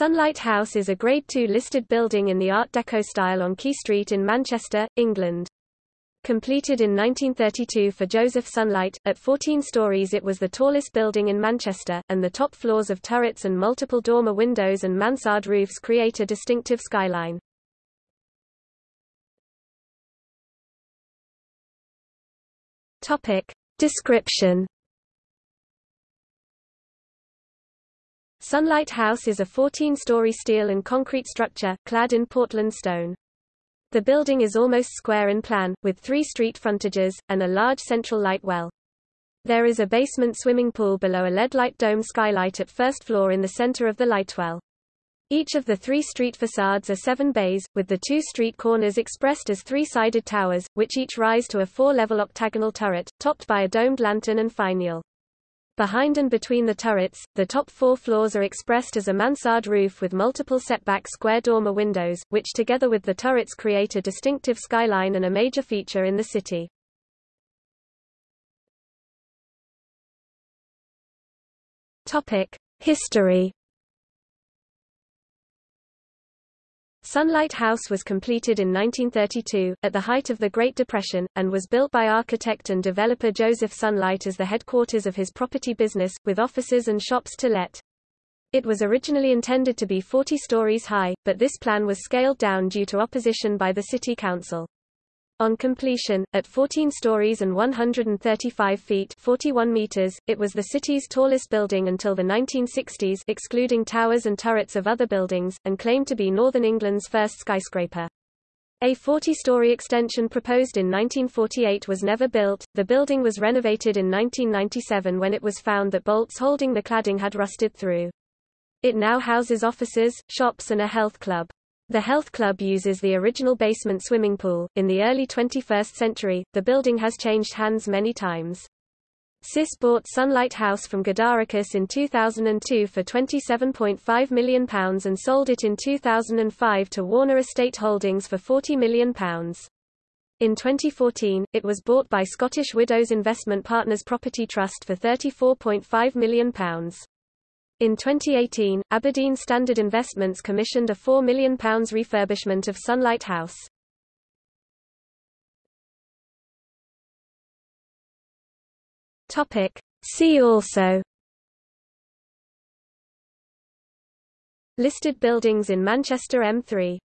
Sunlight House is a Grade II listed building in the Art Deco style on Quay Street in Manchester, England. Completed in 1932 for Joseph Sunlight, at 14 stories it was the tallest building in Manchester, and the top floors of turrets and multiple dormer windows and mansard roofs create a distinctive skyline. Topic. Description Sunlight House is a 14-story steel and concrete structure, clad in Portland stone. The building is almost square in plan, with three street frontages, and a large central light well. There is a basement swimming pool below a lead-light dome skylight at first floor in the center of the light well. Each of the three street facades are seven bays, with the two street corners expressed as three-sided towers, which each rise to a four-level octagonal turret, topped by a domed lantern and finial. Behind and between the turrets, the top four floors are expressed as a mansard roof with multiple setback square dormer windows, which together with the turrets create a distinctive skyline and a major feature in the city. History Sunlight House was completed in 1932, at the height of the Great Depression, and was built by architect and developer Joseph Sunlight as the headquarters of his property business, with offices and shops to let. It was originally intended to be 40 stories high, but this plan was scaled down due to opposition by the city council. On completion, at 14 stories and 135 feet 41 meters, it was the city's tallest building until the 1960s excluding towers and turrets of other buildings, and claimed to be Northern England's first skyscraper. A 40-story extension proposed in 1948 was never built. The building was renovated in 1997 when it was found that bolts holding the cladding had rusted through. It now houses offices, shops and a health club. The health club uses the original basement swimming pool. In the early 21st century, the building has changed hands many times. CIS bought Sunlight House from Godaricus in 2002 for £27.5 million and sold it in 2005 to Warner Estate Holdings for £40 million. In 2014, it was bought by Scottish Widows Investment Partners Property Trust for £34.5 million. In 2018, Aberdeen Standard Investments commissioned a £4 million refurbishment of Sunlight House. See also. Listed buildings in Manchester M3